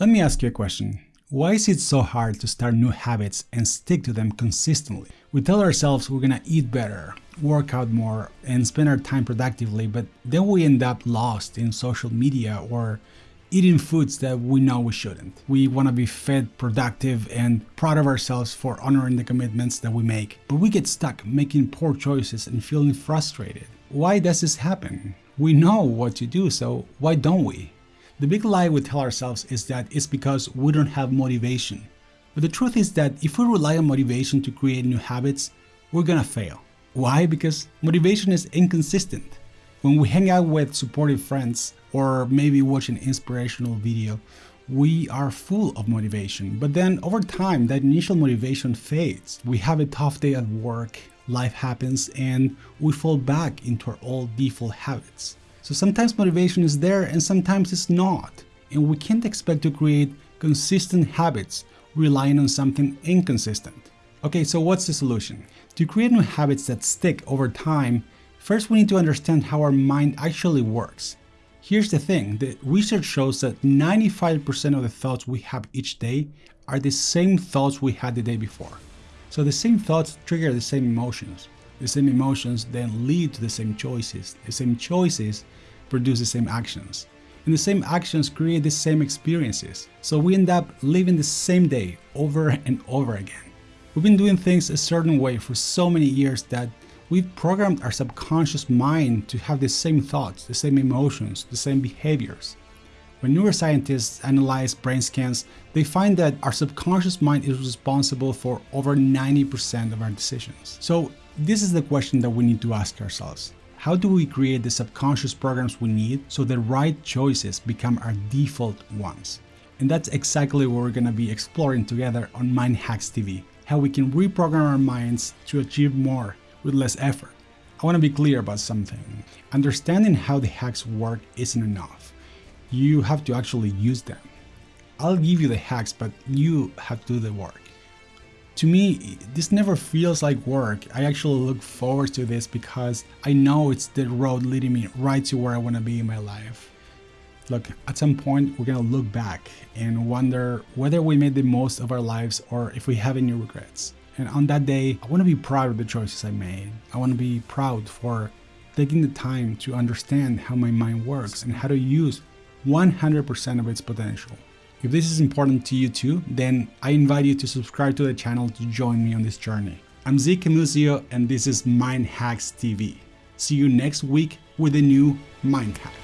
Let me ask you a question. Why is it so hard to start new habits and stick to them consistently? We tell ourselves we're gonna eat better, work out more, and spend our time productively, but then we end up lost in social media or eating foods that we know we shouldn't. We wanna be fit, productive, and proud of ourselves for honoring the commitments that we make, but we get stuck making poor choices and feeling frustrated. Why does this happen? We know what to do, so why don't we? The big lie we tell ourselves is that it's because we don't have motivation. But the truth is that if we rely on motivation to create new habits, we're gonna fail. Why? Because motivation is inconsistent. When we hang out with supportive friends or maybe watch an inspirational video, we are full of motivation. But then over time, that initial motivation fades. We have a tough day at work, life happens, and we fall back into our old default habits. So sometimes motivation is there and sometimes it's not. And we can't expect to create consistent habits relying on something inconsistent. Okay, so what's the solution? To create new habits that stick over time, first we need to understand how our mind actually works. Here's the thing, the research shows that 95% of the thoughts we have each day are the same thoughts we had the day before. So the same thoughts trigger the same emotions. The same emotions then lead to the same choices. The same choices produce the same actions. And the same actions create the same experiences. So we end up living the same day over and over again. We've been doing things a certain way for so many years that we've programmed our subconscious mind to have the same thoughts, the same emotions, the same behaviors. When neuroscientists analyze brain scans, they find that our subconscious mind is responsible for over 90% of our decisions. So this is the question that we need to ask ourselves. How do we create the subconscious programs we need so the right choices become our default ones? And that's exactly what we're going to be exploring together on Mind Hacks TV, how we can reprogram our minds to achieve more with less effort. I want to be clear about something. Understanding how the hacks work isn't enough. You have to actually use them. I'll give you the hacks, but you have to do the work. To me, this never feels like work. I actually look forward to this because I know it's the road leading me right to where I want to be in my life. Look, at some point, we're going to look back and wonder whether we made the most of our lives or if we have any regrets. And on that day, I want to be proud of the choices I made. I want to be proud for taking the time to understand how my mind works and how to use 100% of its potential. If this is important to you too, then I invite you to subscribe to the channel to join me on this journey. I'm Zeke Camusio and this is Mind Hacks TV. See you next week with a new Mind Hack.